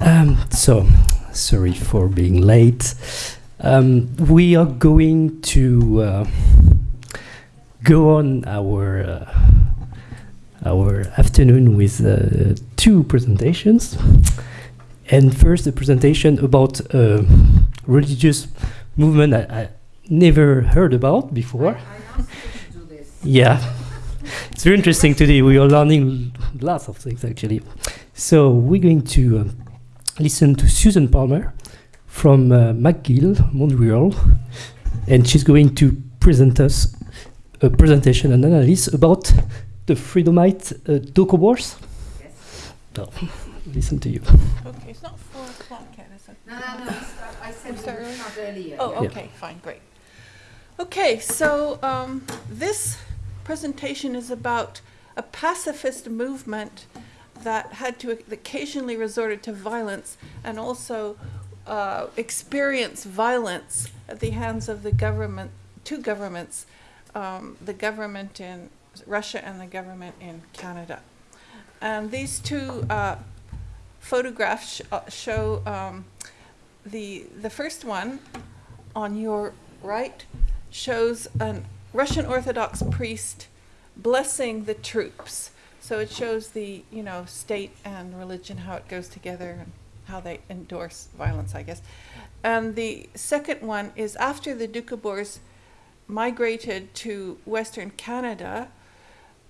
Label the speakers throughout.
Speaker 1: Um, so, sorry for being late. Um, we are going to uh, go on our uh, our afternoon with uh, two presentations. And first, a presentation about a religious movement I, I never heard about before. Yeah, it's very interesting today. We are learning lots of things actually. So we're going to um, listen to Susan Palmer from uh, McGill, Montreal, and she's going to present us a presentation and analysis about the Freedomite uh, Doukhobors.
Speaker 2: Yes.
Speaker 1: So, listen to you.
Speaker 3: Okay, it's not four o'clock yet, is it?
Speaker 2: No, no, no, start- I said
Speaker 3: We start
Speaker 2: we
Speaker 3: early?
Speaker 2: start earlier.
Speaker 3: Oh,
Speaker 1: Yeah.
Speaker 3: okay, fine, great. Okay, so um, this presentation is about a pacifist movement that had to occasionally resorted to violence and also uh, experience violence at the hands of the government, two governments, um, the government in Russia and the government in Canada. And these two uh, photographs sh- uh, show um, the the first one on your right shows a Russian Orthodox priest blessing the troops. So it shows the you know state and religion how it goes together how they endorse violence, I guess. And the second one is after the Doukhobors migrated to Western Canada,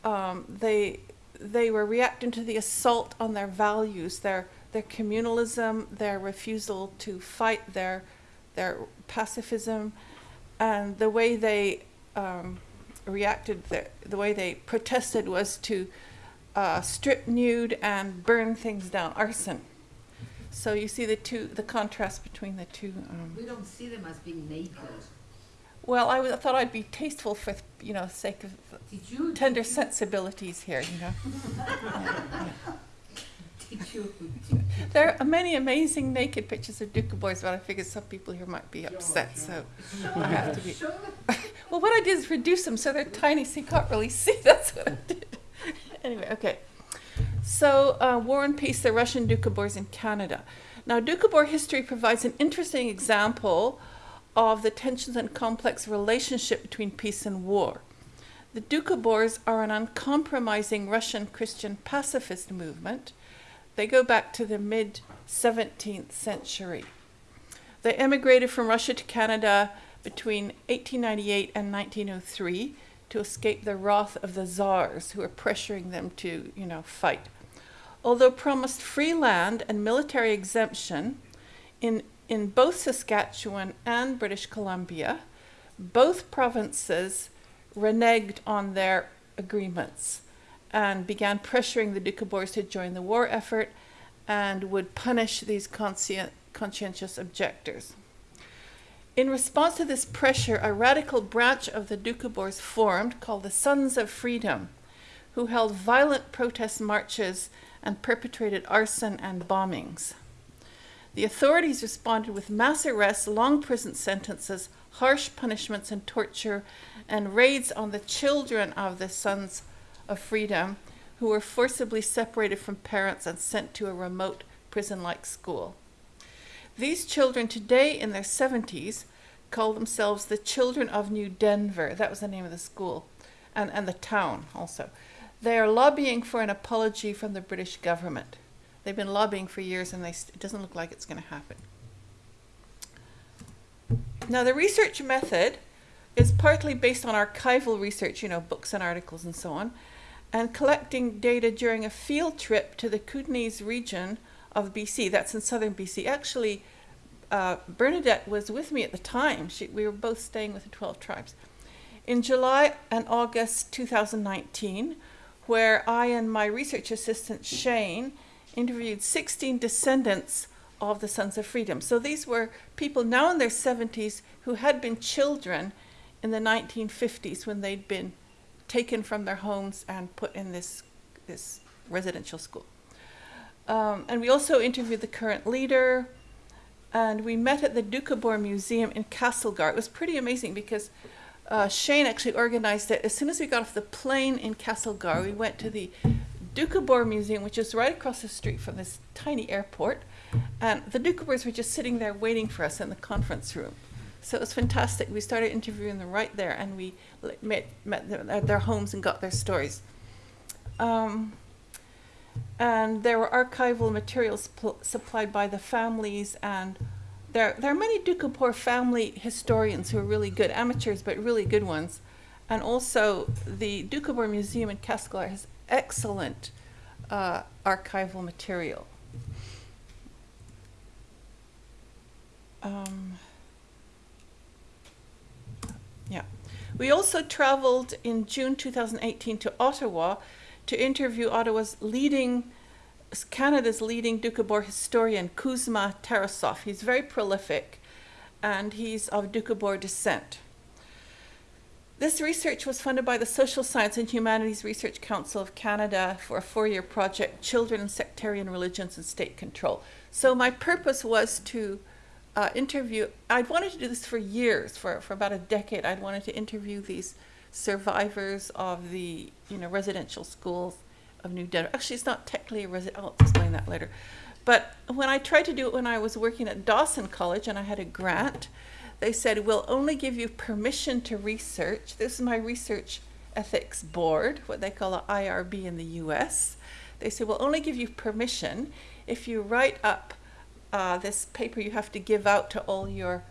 Speaker 3: um, they they were reacting to the assault on their values, their their communalism, their refusal to fight, their their pacifism, and the way they um, reacted, the, the way they protested was to uh, strip nude and burn things down, arson. So you see the two, the contrast between the two. Um,
Speaker 2: We don't see them as being naked.
Speaker 3: well, I, w- I thought I'd be tasteful for, you know, sake of
Speaker 2: Did you?
Speaker 3: tender
Speaker 2: did you-
Speaker 3: sensibilities here, you know.
Speaker 2: Did you?
Speaker 3: There are many amazing naked pictures of Doukhobors, but I figured some people here might be upset, so I have to be.
Speaker 2: Show
Speaker 3: Well, what I did is reduce them so they're tiny, so you can't really see. That's what I did. anyway, okay. So, uh, War and Peace: The Russian Doukhobors in Canada. Now, Doukhobor history provides an interesting example of the tensions and complex relationship between peace and war. The Doukhobors are an uncompromising Russian Christian pacifist movement. They go back to the mid 17th century. They emigrated from Russia to Canada between 1898 and 1903 to escape the wrath of the czars who were pressuring them to, you know, fight. Although promised free land and military exemption in, in both Saskatchewan and British Columbia, both provinces reneged on their agreements and began pressuring the Doukhobors to join the war effort and would punish these conscien- conscientious objectors. In response to this pressure, a radical branch of the Doukhobors formed called the Sons of Freedom, who held violent protest marches and perpetrated arson and bombings. The authorities responded with mass arrests, long prison sentences, harsh punishments and torture, and raids on the children of the Sons of Freedom who were forcibly separated from parents and sent to a remote prison like school. These children, today in their 70s, call themselves the Children of New Denver. That was the name of the school, and, and the town also. They are lobbying for an apology from the British government. They've been lobbying for years, and they, it doesn't look like it's going to happen. Now, the research method is partly based on archival research, you know, books and articles and so on, and collecting data during a field trip to the Kootenays region of BC. That's in southern BC. Actually, uh, Bernadette was with me at the time. She, we were both staying with the 12 tribes. In July and August 2019, where I and my research assistant Shane interviewed 16 descendants of the Sons of Freedom. So these were people now in their 70s who had been children in the 1950s when they'd been taken from their homes and put in this, this residential school. Um, and we also interviewed the current leader, and we met at the Doukhobor Museum in Castlegar. It was pretty amazing because uh, Shane actually organized it. As soon as we got off the plane in Castlegar, we went to the Doukhobor Museum, which is right across the street from this tiny airport. And the Doukhobors were just sitting there waiting for us in the conference room. So it was fantastic. We started interviewing them right there, and we met, met them at their homes and got their stories. Um, and there were archival materials pl- supplied by the families, and there, there are many Doukhobor family historians who are really good, amateurs, but really good ones. And also, the Doukhobor Museum in Castlegar has excellent uh, archival material. Um, yeah. We also traveled in June 2018 to Ottawa to interview Ottawa's leading, Canada's leading Doukhobor historian, Koozma Tarasoff. He's very prolific and he's of Doukhobor descent. This research was funded by the Social Science and Humanities Research Council of Canada for a four year project, Children and Sectarian Religions and State Control. So, my purpose was to uh, interview, I'd wanted to do this for years, for, for about a decade. I'd wanted to interview these survivors of the you know residential schools of New Denver. Actually, it's not technically a resident. I'll explain that later. But when I tried to do it when I was working at Dawson College and I had a grant, they said, we'll only give you permission to research. This is my research ethics board, what they call an IRB in the US. They said, we'll only give you permission if you write up uh, this paper you have to give out to all your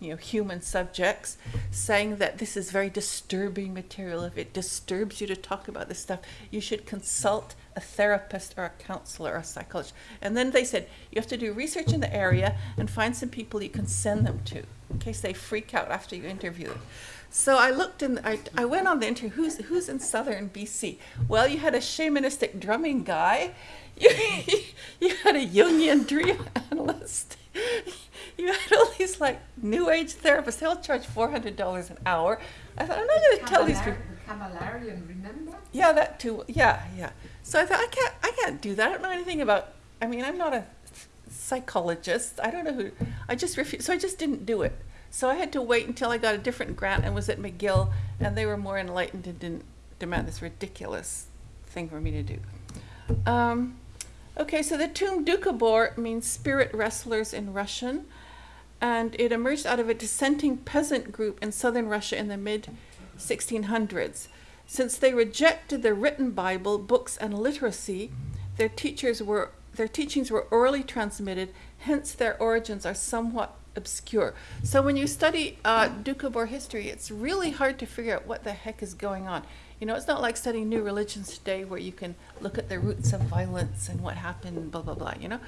Speaker 3: you know, human subjects, saying that this is very disturbing material. If it disturbs you to talk about this stuff, you should consult a therapist or a counselor or a psychologist. And then they said you have to do research in the area and find some people you can send them to in case they freak out after you interview them. So I looked and I, I went on the interview. Who's who's in southern BC? Well, you had a shamanistic drumming guy. You, you had a Jungian dream analyst. You had all these like new age therapists. They'll charge four hundred dollars an hour. I thought I'm not going to tell these people.
Speaker 2: Remember?
Speaker 3: Yeah, that too. Yeah, yeah. So I thought I can't, I can't do that. I don't know anything about. I mean, I'm not a psychologist. I don't know who. I just refused. So I just didn't do it. So I had to wait until I got a different grant and was at McGill, and they were more enlightened and didn't demand this ridiculous thing for me to do. Um, okay, so the tomb Doukhobor means spirit wrestlers in Russian, and it emerged out of a dissenting peasant group in southern Russia in the mid 1600s. Since they rejected the written Bible, books, and literacy, their teachers were their teachings were orally transmitted. Hence, their origins are somewhat obscure. So when you study uh, Doukhobor history, it's really hard to figure out what the heck is going on. You know, it's not like studying new religions today where you can look at the roots of violence and what happened, blah, blah, blah, you know,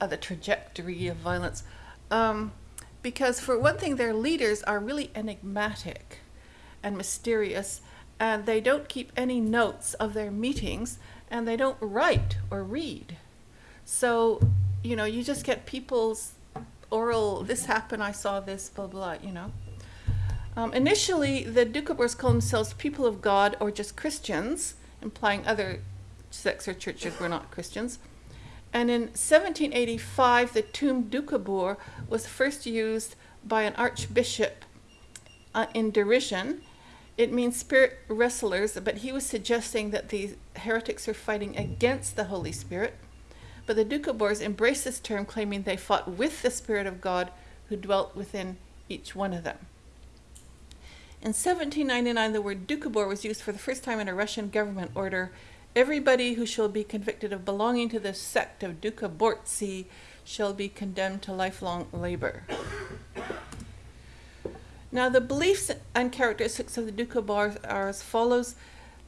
Speaker 3: uh, the trajectory of violence. Um, because, for one thing, their leaders are really enigmatic and mysterious, and they don't keep any notes of their meetings, and they don't write or read. So, you know, you just get people's oral, this happened, I saw this, blah, blah, you know. Um, initially, the Doukhobors called themselves people of God or just Christians, implying other sects or churches were not Christians. And in 1785, the tomb Doukhobor was first used by an archbishop uh, in derision. It means spirit wrestlers, but he was suggesting that the heretics are fighting against the Holy Spirit. But the Doukhobors embraced this term, claiming they fought with the Spirit of God who dwelt within each one of them. In 1799, the word Doukhobor was used for the first time in a Russian government order. Everybody who shall be convicted of belonging to the sect of Dukhobortsi shall be condemned to lifelong labor. Now, the beliefs and characteristics of the Doukhobors are as follows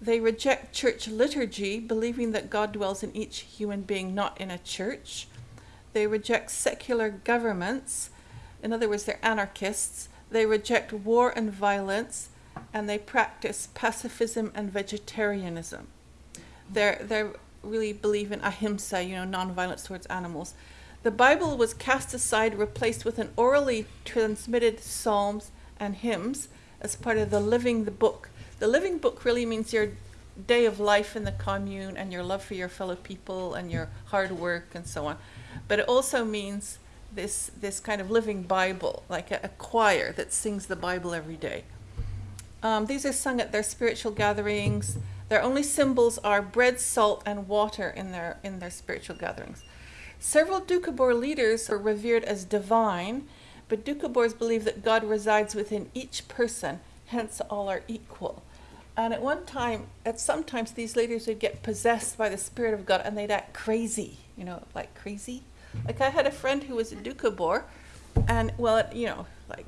Speaker 3: they reject church liturgy, believing that God dwells in each human being, not in a church. They reject secular governments. In other words, they're anarchists. They reject war and violence, and they practice pacifism and vegetarianism. They're, they really believe in ahimsa, you know, nonviolence towards animals. The Bible was cast aside, replaced with an orally transmitted psalms and hymns as part of the Living the Book. The Living Book really means your day of life in the commune and your love for your fellow people and your hard work and so on. But it also means this, this kind of living Bible, like a, a choir that sings the Bible every day. Um, these are sung at their spiritual gatherings. Their only symbols are bread, salt, and water in their, in their spiritual gatherings. Several Doukhobor leaders are revered as divine, but Doukhobors believe that God resides within each person, hence all are equal. And at one time, at sometimes these leaders would get possessed by the Spirit of God and they'd act crazy, you know, like crazy. Like I had a friend who was a Doukhobor, and well, you know, like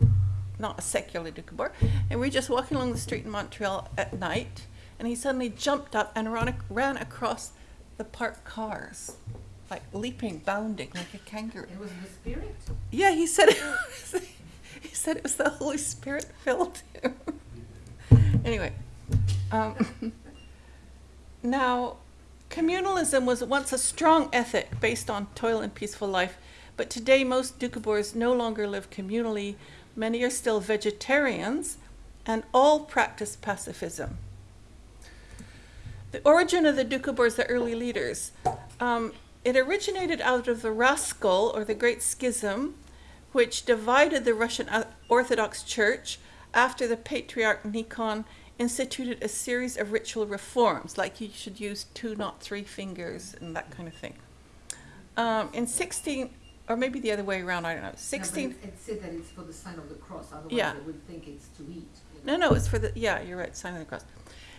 Speaker 3: not a secular Doukhobor, and we were just walking along the street in Montreal at night, and he suddenly jumped up and ran, ran across the parked cars, like leaping, bounding like a kangaroo.
Speaker 2: It was the spirit.
Speaker 3: Yeah, he said it was, he said it was the Holy Spirit filled him. anyway, um, now communalism was once a strong ethic based on toil and peaceful life, but today most Doukhobors no longer live communally. Many are still vegetarians, and all practice pacifism. The origin of the Doukhobors, the early leaders, um, it originated out of the Raskol, or the Great Schism, which divided the Russian Orthodox Church after the Patriarch Nikon instituted a series of ritual reforms, like you should use two, not three fingers, and that kind of thing. Um, in 16, or maybe the other way around, I don't know, 16.
Speaker 2: No, it, said that it's for the sign of the cross, otherwise
Speaker 3: Yeah.
Speaker 2: they would think it's to eat. you
Speaker 3: No, no, it's for the, yeah, you're right, sign of the cross.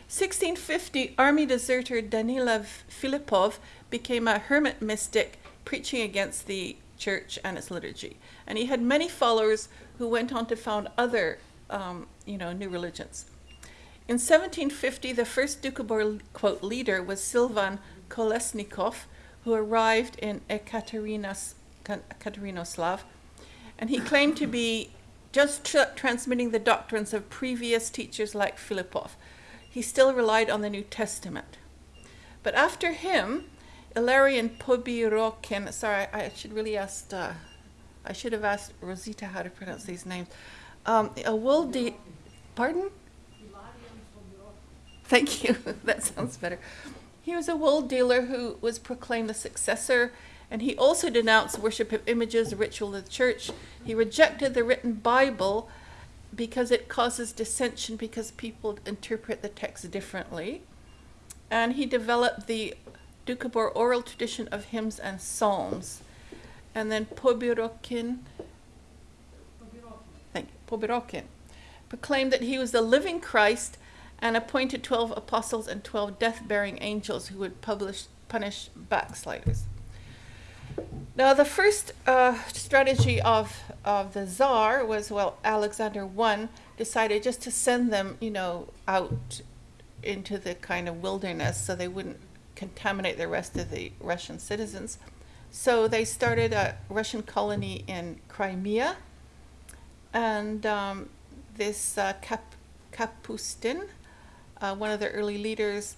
Speaker 3: 1650, army deserter Danilav Filipov became a hermit mystic preaching against the church and its liturgy. And he had many followers who went on to found other, um, you know, new religions. In 1750, the first Doukhobor, quote, leader was Silvan Kolesnikov, who arrived in Ekaterinoslav, and he claimed to be just tr- transmitting the doctrines of previous teachers like Filipov. He still relied on the New Testament. But after him, Ilarion Pobirokhin, sorry, I should really ask, uh, I should have asked Rosita how to pronounce these names. Um, a wool de- pardon? Thank you. that sounds better. He was a wool dealer who was proclaimed the successor, and he also denounced worship of images, ritual of the church. He rejected the written Bible because it causes dissension because people interpret the text differently. And he developed the Doukhobor oral tradition of hymns and psalms. And then Pobirokhin, thank you, Pobirokhin, proclaimed that he was the living Christ and appointed 12 apostles and 12 death bearing angels who would publish, punish backsliders. Now, the first uh, strategy of, of the Tsar was well, Alexander I decided just to send them, you know, out into the kind of wilderness so they wouldn't contaminate the rest of the Russian citizens. So they started a Russian colony in Crimea, and um, this uh, Kap- Kapustin, uh, one of the early leaders,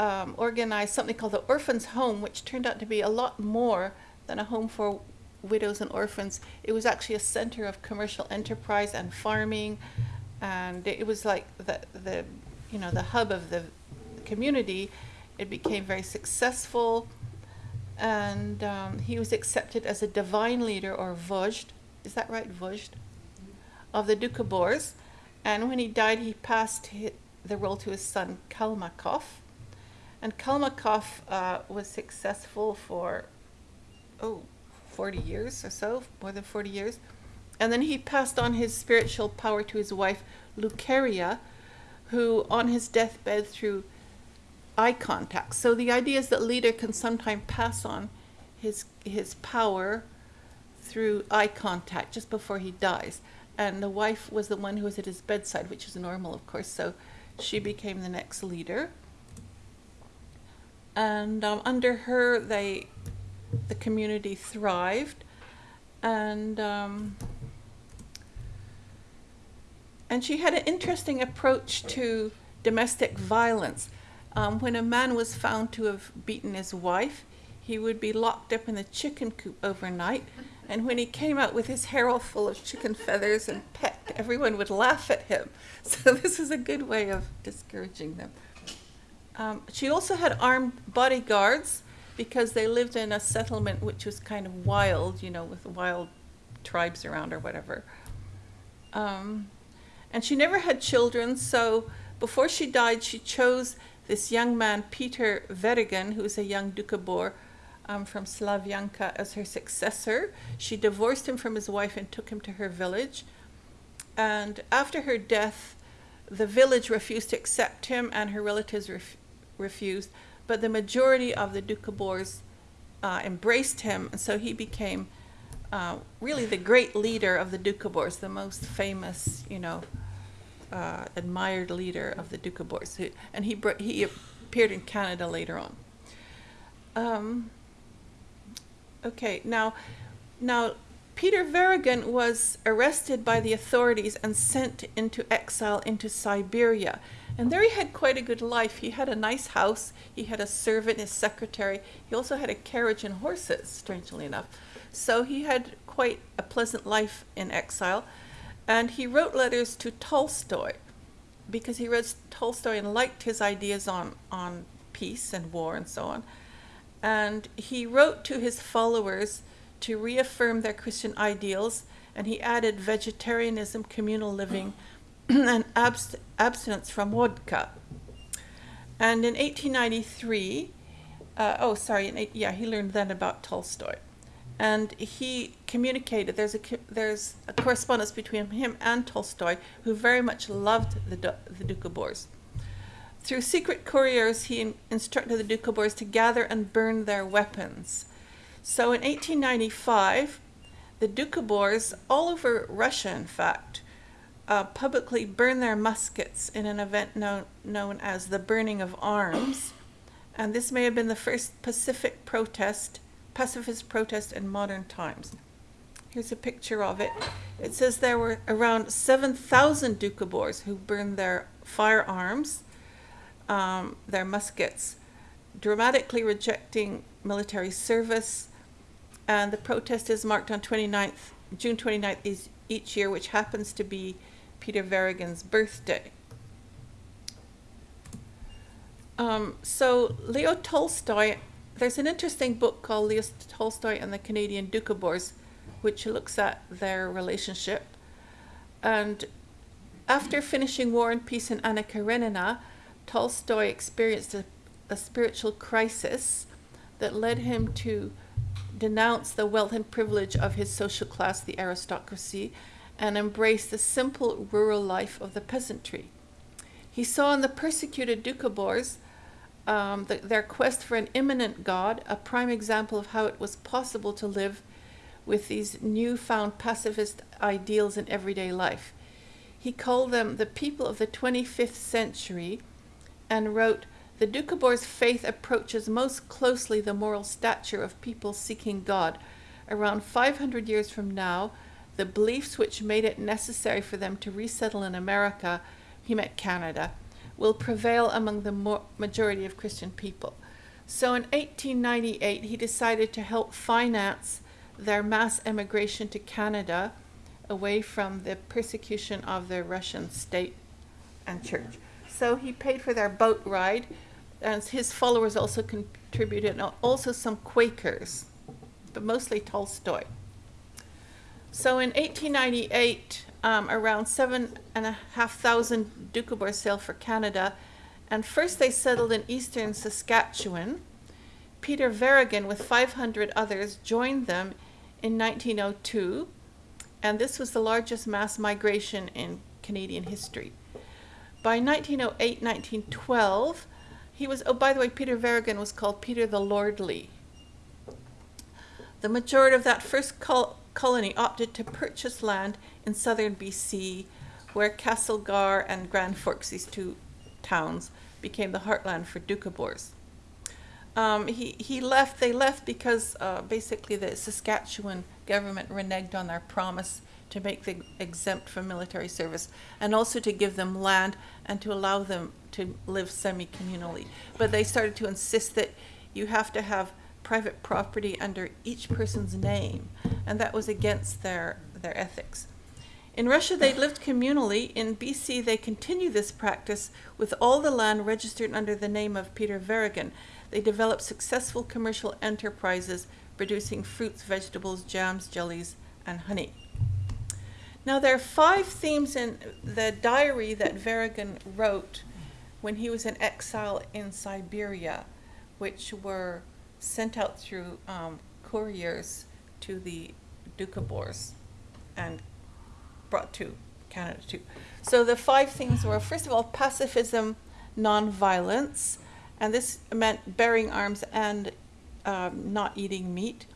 Speaker 3: um, organized something called the Orphans' Home, which turned out to be a lot more than a home for widows and orphans. It was actually a center of commercial enterprise and farming, and it was like the the you know the hub of the community. It became very successful, and um, he was accepted as a divine leader or vozhd. Is that right, vozhd? Of the Doukhobors, and when he died, he passed the role to his son Kalmykov. And Kalmykov uh, was successful for, oh, 40 years or so, more than 40 years. And then he passed on his spiritual power to his wife, Lukeria, who on his deathbed through eye contact. So the idea is that leader can sometimes pass on his, his power through eye contact just before he dies. And the wife was the one who was at his bedside, which is normal, of course. So she became the next leader. And um, under her, they, the community thrived. And, um, and she had an interesting approach to domestic violence. Um, when a man was found to have beaten his wife, he would be locked up in the chicken coop overnight, And when he came out with his hair all full of chicken feathers and pecked, everyone would laugh at him. So this is a good way of discouraging them. Um, she also had armed bodyguards because they lived in a settlement which was kind of wild, you know, with wild tribes around or whatever. Um, and she never had children, so before she died, she chose this young man, Peter Verigin, who's a young Doukhobor um, from Slavyanka, as her successor. She divorced him from his wife and took him to her village. And after her death, the village refused to accept him, and her relatives ref- refused. But the majority of the Doukhobors uh, embraced him, and so he became uh, really the great leader of the Doukhobors, the most famous, you know, uh, admired leader of the Doukhobors. Who- And he, he appeared in Canada later on. Um, okay, now, now Peter Verigin was arrested by the authorities and sent into exile into Siberia. And there he had quite a good life. He had a nice house, he had a servant, his secretary. He also had a carriage and horses, strangely enough. So he had quite a pleasant life in exile. And he wrote letters to Tolstoy because he read Tolstoy and liked his ideas on, on peace and war and so on. And he wrote to his followers to reaffirm their Christian ideals, and he added vegetarianism, communal living, and abst- abstinence from vodka. And in 1893, uh, oh, sorry, in eight, yeah, he learned then about Tolstoy. And he communicated, there's a, there's a correspondence between him and Tolstoy, who very much loved the, the Doukhobors. Through secret couriers, he in- instructed the Doukhobors to gather and burn their weapons. So in 1895, the Doukhobors, all over Russia in fact, uh, publicly burned their muskets in an event known, known as the Burning of Arms. And this may have been the first Pacific protest, pacifist protest in modern times. Here's a picture of it. It says there were around 7,000 Doukhobors who burned their firearms, um, their muskets, dramatically rejecting military service. And the protest is marked on 29th, June 29th is each year, which happens to be Peter Verigin's birthday. Um, so Leo Tolstoy, there's an interesting book called Leo Tolstoy and the Canadian Doukhobors, which looks at their relationship. And after finishing War and Peace and Anna Karenina, Tolstoy experienced a, a spiritual crisis that led him to denounce the wealth and privilege of his social class, the aristocracy, and embrace the simple rural life of the peasantry. He saw in the persecuted Doukhobors um, the, their quest for an immanent God, a prime example of how it was possible to live with these newfound pacifist ideals in everyday life. He called them the people of the 25th century and wrote, The Doukhobors' faith approaches most closely the moral stature of people seeking God. Around 500 years from now, the beliefs which made it necessary for them to resettle in America, he meant Canada, will prevail among the majority of Christian people. So in 1898, he decided to help finance their mass emigration to Canada away from the persecution of the Russian state and church. So he paid for their boat ride, and his followers also contributed, and also some Quakers, but mostly Tolstoy. So in 1898, um, around seven and a half thousand Doukhobors sailed for Canada, and first they settled in eastern Saskatchewan. Peter Verigin, with 500 others, joined them in 1902, and this was the largest mass migration in Canadian history. By 1908 1912, he was, oh, by the way, Peter Verigin was called Peter the Lordly. The majority of that first col- colony opted to purchase land in southern BC, where Castlegar and Grand Forks, these two towns, became the heartland for Doukhobors. Um, he, he left, they left because uh, basically the Saskatchewan government reneged on their promise to make them exempt from military service and also to give them land and to allow them to live semi communally. But they started to insist that you have to have private property under each person's name, and that was against their, their ethics. In Russia, they lived communally. In BC, they continue this practice with all the land registered under the name of Peter Verigin. They developed successful commercial enterprises producing fruits, vegetables, jams, jellies, and honey. Now, there are five themes in the diary that Verigin wrote when he was in exile in Siberia, which were sent out through um, couriers to the Doukhobors and brought to Canada too. So the five things were first of all pacifism, non-violence, and this meant bearing arms and um, not eating meat.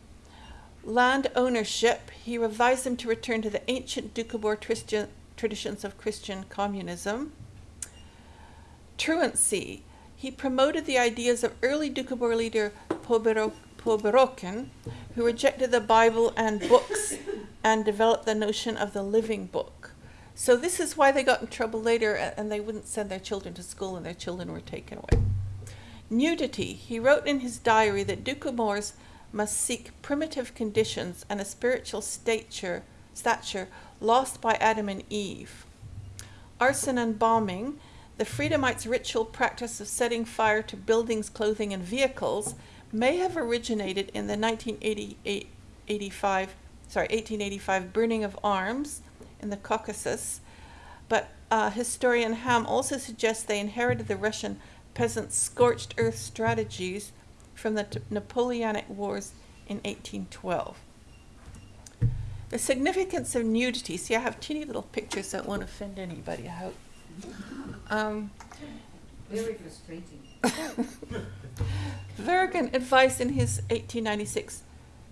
Speaker 3: Land ownership, he revised them to return to the ancient Christian, traditions of Christian communism. Truancy, he promoted the ideas of early Doukhobor leader Pobero, who rejected the Bible and books and developed the notion of the living book. So this is why they got in trouble later and they wouldn't send their children to school and their children were taken away. Nudity. He wrote in his diary that Doukhobors must seek primitive conditions and a spiritual stature, stature lost by Adam and Eve. Arson and bombing. The Freedomites' ritual practice of setting fire to buildings, clothing, and vehicles may have originated in the 1985, sorry, 1885 burning of arms in the Caucasus, but uh, historian Ham also suggests they inherited the Russian peasants' scorched earth strategies from the Napoleonic Wars in 1812. The significance of nudity. See, I have teeny little pictures that won't offend anybody, I hope. Um,
Speaker 2: Very frustrating.
Speaker 3: Verigin advised in his 1896,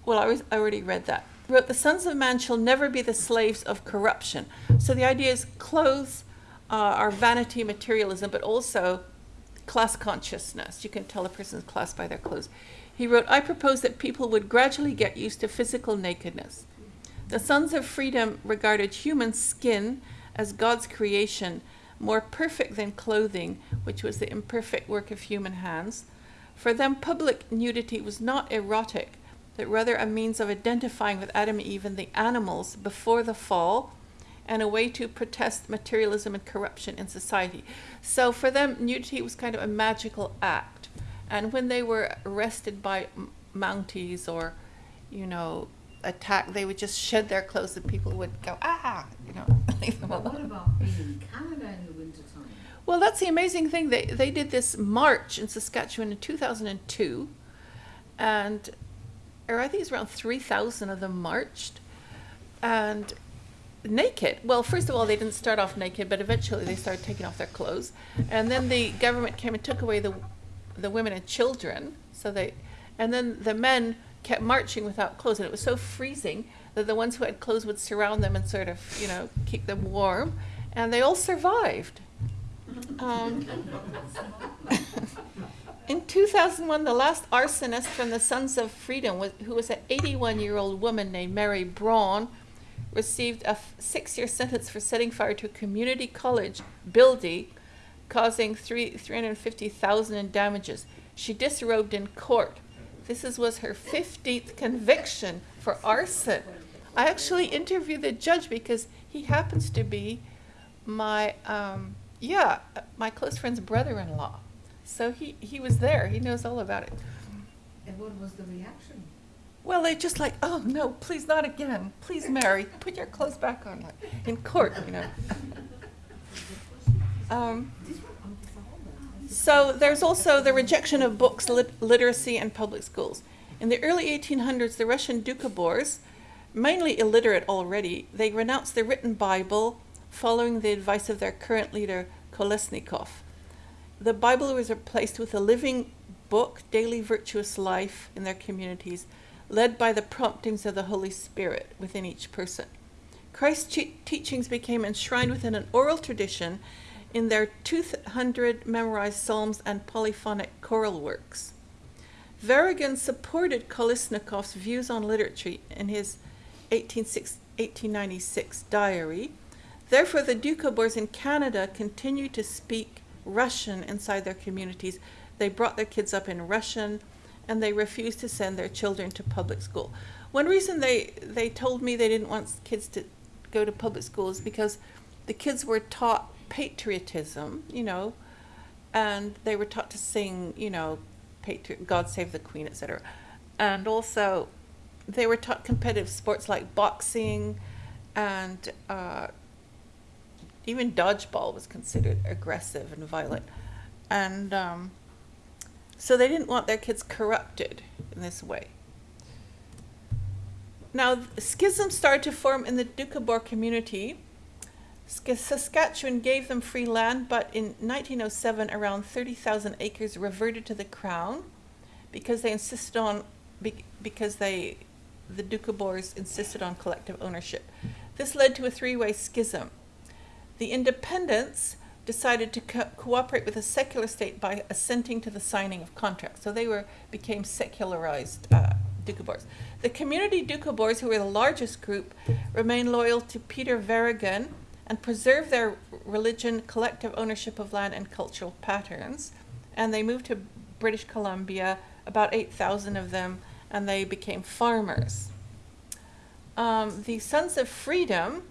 Speaker 3: well, I, was, I already read that, wrote, The sons of man shall never be the slaves of corruption. So the idea is clothes uh, are vanity, materialism, but also class consciousness. You can tell a person's class by their clothes. He wrote, I propose that people would gradually get used to physical nakedness. The sons of freedom regarded human skin as God's creation, more perfect than clothing, which was the imperfect work of human hands. For them, public nudity was not erotic, but rather a means of identifying with Adam and Eve and the animals before the fall, and a way to protest materialism and corruption in society. So for them, nudity was kind of a magical act. And when they were arrested by m- Mounties or, you know, attacked, they would just shed their clothes and people would go, ah, you know, leave them alone.
Speaker 2: what about being in Canada in the wintertime?
Speaker 3: Well, that's the amazing thing. They they did this march in Saskatchewan in 2002, and or I think it's around 3,000 of them marched, and naked. Well, first of all, they didn't start off naked, but eventually they started taking off their clothes, and then the government came and took away the the women and children. So they, and then the men kept marching without clothes, and it was so freezing that the ones who had clothes would surround them and sort of, you know, keep them warm, and they all survived. Um, in 2001, the last arsonist from the Sons of Freedom, was, who was an 81 year old woman named Mary Braun, received a six year sentence for setting fire to a community college building, causing three, 350,000 in damages. She disrobed in court. This is, was her 15th conviction for arson. I actually interviewed the judge because he happens to be my um, yeah my close friend's brother-in-law so he he was there he knows all about it
Speaker 2: And what was the reaction?
Speaker 3: Well they just like oh no please not again. Please mary put your clothes back on like in court you know. Um, so there's also the rejection of books lit- literacy and public schools. In the early 1800s the russian doukhobors mainly illiterate already they renounced the written bible following the advice of their current leader kolesnikov. The bible was replaced with a living book daily virtuous life in their communities led by the promptings of the holy spirit within each person christ's teachings became enshrined within an oral tradition in their 200 memorized psalms and polyphonic choral works Verigin supported Kolesnikov's views on literature in his 1896 diary. Therefore, the Doukhobors in Canada continued to speak Russian inside their communities. They brought their kids up in Russian, and they refused to send their children to public school. One reason they, they told me they didn't want kids to go to public school is because the kids were taught patriotism, you know, and they were taught to sing, you know, God Save the Queen, etc. And also, they were taught competitive sports like boxing, and uh, even dodgeball was considered aggressive and violent. And um, so they didn't want their kids corrupted in this way. Now, schisms started to form in the Doukhobor community. Saskatchewan gave them free land, but in 1907, around 30,000 acres reverted to the crown because they insisted on because they the Doukhobors insisted on collective ownership. This led to a three-way schism. The independents decided to co- cooperate with the secular state by assenting to the signing of contracts. So they were became secularized uh, Doukhobors. The community Doukhobors, who were the largest group, remained loyal to Peter Verigin and preserved their religion, collective ownership of land, and cultural patterns. And they moved to British Columbia, about 8,000 of them, and they became farmers. Um, the Sons of Freedom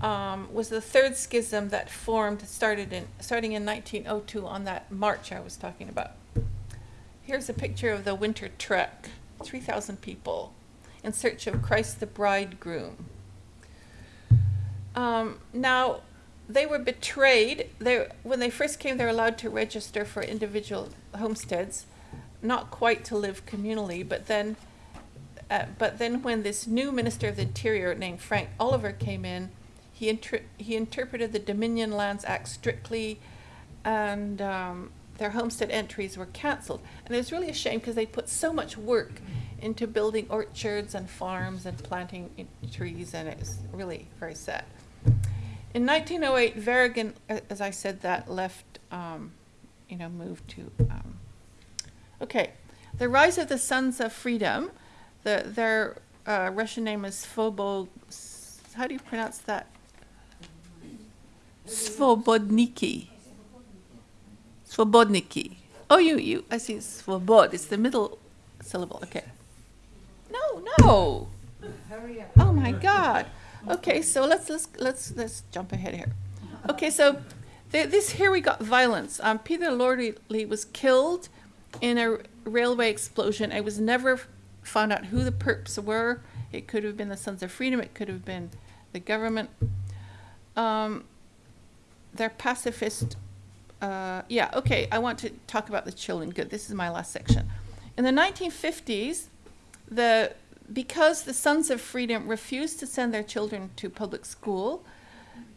Speaker 3: um, was the third schism that formed, started in, starting in 1902 on that march I was talking about. Here's a picture of the winter trek 3,000 people in search of Christ the bridegroom. Um, now, they were betrayed. They, when they first came, they were allowed to register for individual homesteads, not quite to live communally, but then uh, but then when this new minister of the interior named Frank Oliver came in, he inter- he interpreted the Dominion Lands Act strictly, and um, their homestead entries were cancelled. And it was really a shame because they put so much work into building orchards and farms and planting trees, and it was really very sad. In 1908, Verigin, as I said, that left, um, you know, moved to. Um, okay, the rise of the Sons of Freedom. The, their uh, Russian name is Svobo. How do you pronounce that? Svobodniki. Svobodniki. Oh, you, you, I see Svobod. It's the middle syllable. Okay. No, no.
Speaker 2: Hurry up.
Speaker 3: Oh my God. Okay, so let's let's let's let's jump ahead here. Okay, so th- this here we got violence. Um, Peter Lordly was killed in a railway explosion. It was never found out who the perps were. It could have been the Sons of Freedom. It could have been the government. Um, they're pacifist. Uh, yeah, okay. I want to talk about the children. Good. This is my last section. In the 1950s, the because the Sons of Freedom refused to send their children to public school,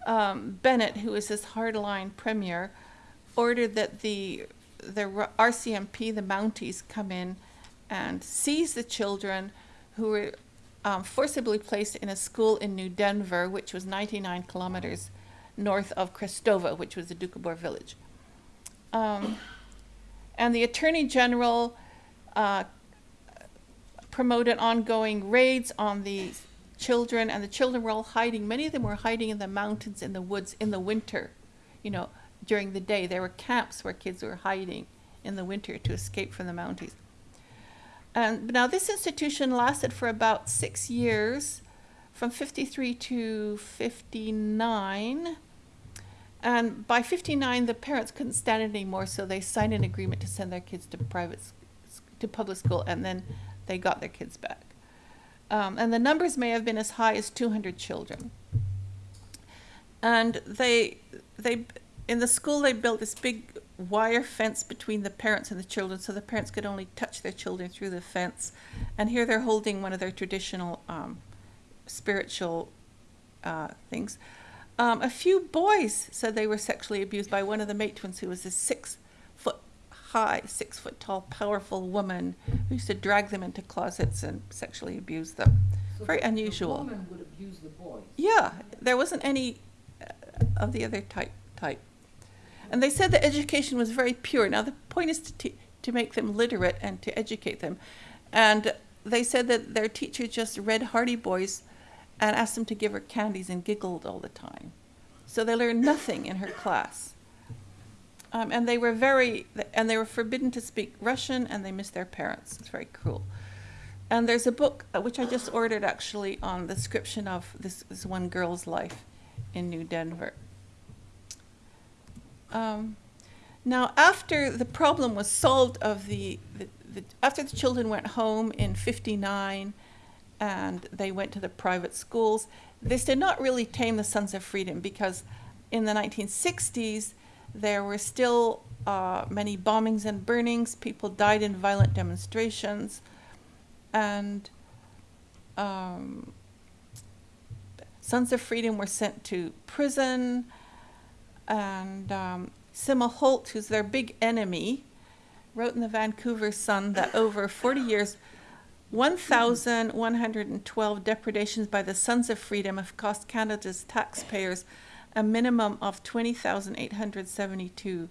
Speaker 3: um, Bennett, who was this hardline premier, ordered that the the RCMP, the Mounties, come in and seize the children who were um, forcibly placed in a school in New Denver, which was 99 kilometers north of Krestova, which was the Doukhobor village. Um, and the Attorney General uh, promoted ongoing raids on the children, and the children were all hiding. Many of them were hiding in the mountains, in the woods, in the winter. You know, during the day, there were camps where kids were hiding in the winter to escape from the Mounties. And now this institution lasted for about six years, from 53 to 59. And by 59, the parents couldn't stand it anymore, so they signed an agreement to send their kids to private, to public school, and then they got their kids back. Um, and the numbers may have been as high as 200 children. And they, they, in the school, they built this big wire fence between the parents and the children, so the parents could only touch their children through the fence. And here they're holding one of their traditional um, spiritual uh, things. Um, a few boys said they were sexually abused by one of the matrons, who was a six foot high, six foot tall, powerful woman who used to drag them into closets and sexually abuse them.
Speaker 2: So
Speaker 3: Very
Speaker 2: the-
Speaker 3: unusual.
Speaker 2: The woman would abuse the boys.
Speaker 3: Yeah, there wasn't any uh, of the other type type. And they said that education was very pure. Now the point is to to make them literate and to educate them. And they said that their teacher just read Hardy Boys and asked them to give her candies and giggled all the time. So they learned nothing in her class. Um, and they were very, and they were forbidden to speak Russian, and they missed their parents. It's very cruel. And there's a book uh, which I just ordered actually on the description of this, this one girl's life in New Denver. Um, now, after the problem was solved of the, the, the after the children went home in '59, and they went to the private schools, this did not really tame the Sons of Freedom because in the 1960s there were still uh, many bombings and burnings. People died in violent demonstrations, and um, Sons of Freedom were sent to prison, and um, Simma Holt, who's their big enemy, wrote in the Vancouver Sun that over 40 years, 1,112 depredations by the Sons of Freedom have cost Canada's taxpayers a minimum of 20,872.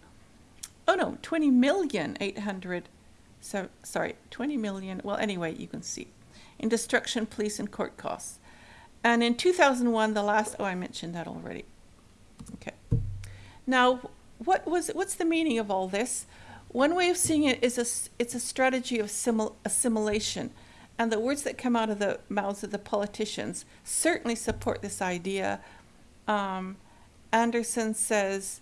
Speaker 3: Oh no, 20 million 800. So, sorry, 20 million. Well, anyway, you can see in destruction, police, and court costs. And in 2001, the last, oh, I mentioned that already. Okay. Now, what was what's the meaning of all this? One way of seeing it is a, it's a strategy of assimilation. And the words that come out of the mouths of the politicians certainly support this idea. Um, Anderson says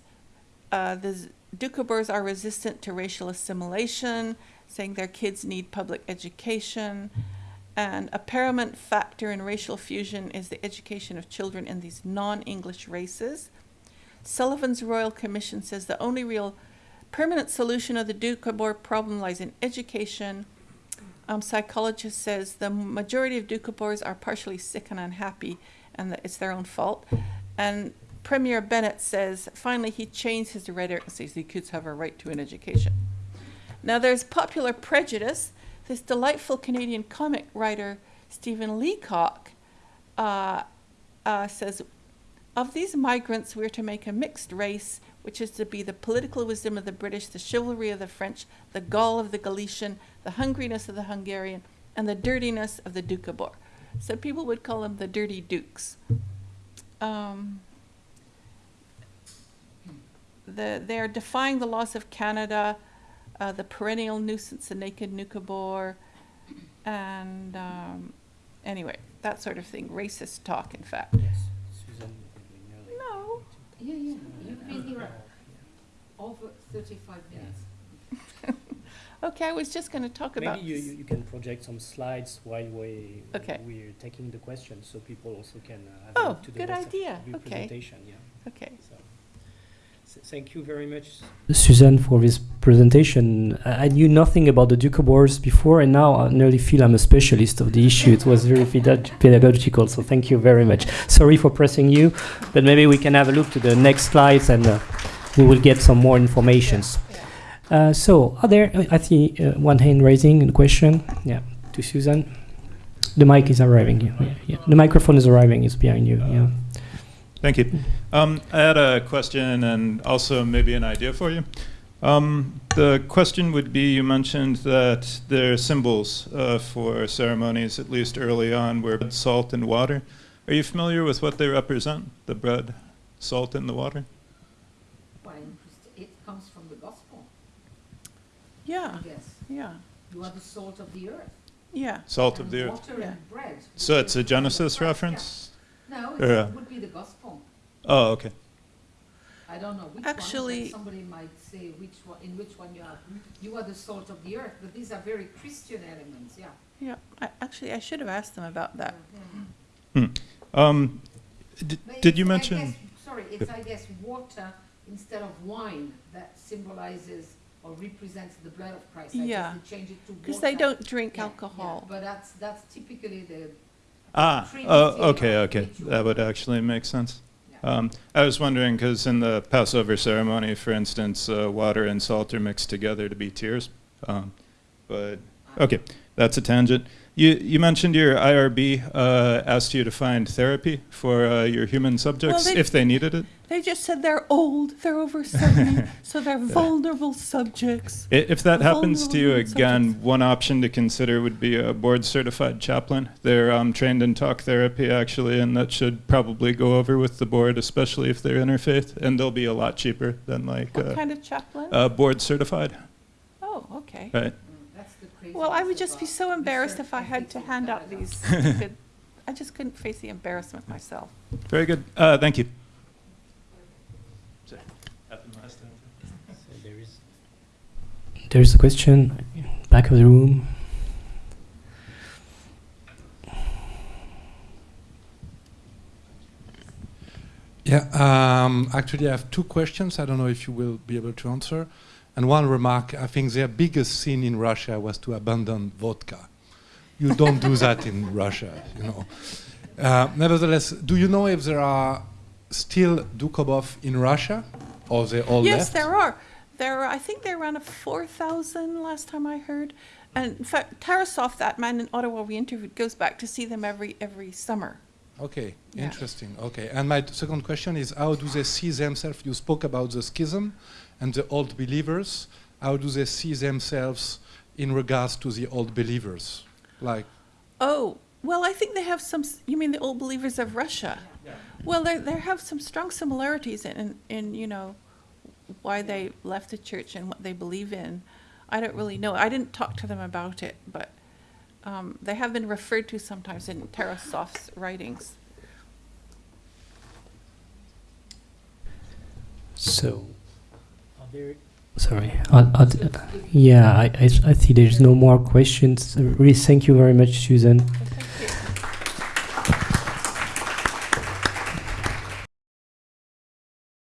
Speaker 3: uh, the Doukhobors are resistant to racial assimilation, saying their kids need public education. And a paramount factor in racial fusion is the education of children in these non English races. Sullivan's Royal Commission says the only real permanent solution of the Doukhobor problem lies in education. Um, psychologist says the majority of Doukhobors are partially sick and unhappy, and that it's their own fault. And Premier Bennett says finally he changed his rhetoric and says the kids have a right to an education. Now there's popular prejudice. This delightful Canadian comic writer Stephen Leacock uh, uh, says of these migrants, we're to make a mixed race, which is to be the political wisdom of the British, the chivalry of the French, the gall of the Galician, the hungriness of the Hungarian, and the dirtiness of the Doukhobor. So people would call them the dirty dukes. Um, the, they're defying the laws of Canada, uh, the perennial nuisance, the naked Doukhobor, and um, anyway, that sort of thing. Racist talk, in fact.
Speaker 1: Yes.
Speaker 2: Yeah, yeah, you've been here over thirty-five minutes.
Speaker 3: Okay, I was just going to talk about.
Speaker 1: Maybe you, you, you can project some slides while we
Speaker 3: Okay.
Speaker 1: we're taking the questions, so people also can uh, have
Speaker 3: Oh,
Speaker 1: a look to the
Speaker 3: good
Speaker 1: rest
Speaker 3: idea.
Speaker 1: of the
Speaker 3: Okay.
Speaker 1: presentation. Yeah.
Speaker 3: Okay.
Speaker 1: So, s- thank you very much, Suzanne, for this presentation. I I knew nothing about the Doukhobors before, and now I nearly feel I'm a specialist of the issue. It was very pedagogical, so thank you very much. Sorry for pressing you, but maybe we can have a look to the next slides, and uh, we will get some more informations. Uh, so, are there? I see uh, one hand raising. A question, yeah, to Susan. The mic is arriving. Yeah, yeah. The microphone is arriving. It's behind you. Yeah.
Speaker 4: Thank you. Um, I had a question and also maybe an idea for you. Um, the question would be you mentioned that there are symbols uh, for ceremonies, at least early on, where bread, salt, and water. Are you familiar with what they represent? The bread, salt, and the water?
Speaker 2: Well, it comes from the gospel,
Speaker 3: Yeah.
Speaker 2: yes.
Speaker 3: Yeah.
Speaker 2: You are the salt of the earth.
Speaker 3: Yeah.
Speaker 4: Salt of
Speaker 2: and
Speaker 4: the earth.
Speaker 2: Water
Speaker 3: Yeah.
Speaker 2: and bread.
Speaker 4: So it's a Genesis
Speaker 2: the first, yeah.
Speaker 4: reference?
Speaker 2: No,
Speaker 4: Or, uh,
Speaker 2: it would be the gospel.
Speaker 4: Oh, okay.
Speaker 2: I don't know which
Speaker 3: Actually-
Speaker 2: one, somebody might say which one, in which one you are. You are the salt of the earth, but these are very Christian elements, yeah.
Speaker 3: Yeah. I, actually, I should have asked them about that.
Speaker 4: Hmm. Um, did you
Speaker 2: it's, I
Speaker 4: mention?
Speaker 2: guess- Sorry, it's, I guess, water instead of wine that symbolizes or represents the blood of Christ. I
Speaker 3: Yeah.
Speaker 2: they change it to
Speaker 3: Because they don't drink
Speaker 2: Yeah, yeah,
Speaker 3: alcohol.
Speaker 2: But that's, that's typically the,
Speaker 4: Ah,
Speaker 2: Trinity
Speaker 4: oh, okay, okay.
Speaker 2: ritual.
Speaker 4: That would actually make sense. Um, I was wondering because in the Passover ceremony, for instance, uh, water and salt are mixed together to be tears. Um, but okay, that's a tangent. You, you mentioned your IRB uh, asked you to find therapy for uh, your human subjects
Speaker 3: they-
Speaker 4: if they needed it.
Speaker 3: They just said they're old, they're over 70, so they're vulnerable subjects.
Speaker 4: I- If that happens to you again,
Speaker 3: subjects.
Speaker 4: one option to consider would be a board certified chaplain. They're um, trained in talk therapy actually, and that should probably go over with the board, especially if they're interfaith, and they'll be a lot cheaper than like
Speaker 3: What
Speaker 4: uh,
Speaker 3: kind of chaplain?
Speaker 4: uh, board certified.
Speaker 3: oh, okay.
Speaker 4: Right.
Speaker 2: That's the crazy.
Speaker 3: Well, I would just be so embarrassed if I had to hand out these. stupid- I just couldn't face the embarrassment myself.
Speaker 4: Very good. Uh, thank you.
Speaker 1: There's a question, back of the room.
Speaker 5: Yeah, um, actually, I have two questions. I don't know if you will be able to answer. And one remark I think their biggest sin in Russia was to abandon vodka. You don't do that in Russia, you know. Uh, nevertheless, do you know if there are still Doukhobor in Russia or they all
Speaker 3: yes,
Speaker 5: left?
Speaker 3: there are. There are, I think they're around a 4,000 last time I heard. And in fact, Tarasoff, that man in Ottawa we interviewed, goes back to see them every every summer.
Speaker 5: Okay,
Speaker 3: Yeah.
Speaker 5: interesting. Okay, and my second question is how do they see themselves? You spoke about the schism and the old believers. How do they see themselves in regards to the old believers? Like,
Speaker 3: Oh, well, I think they have some. You mean the old believers of Russia? Yeah. Well, they they have some strong similarities in, in in you know why they left the church and what they believe in. I don't really know. I didn't talk to them about it, but um, they have been referred to sometimes in Tarasoff's writings.
Speaker 1: So, sorry. I'll, I'll yeah, I, I, I see there's no more questions. Really, thank you very much, Susan.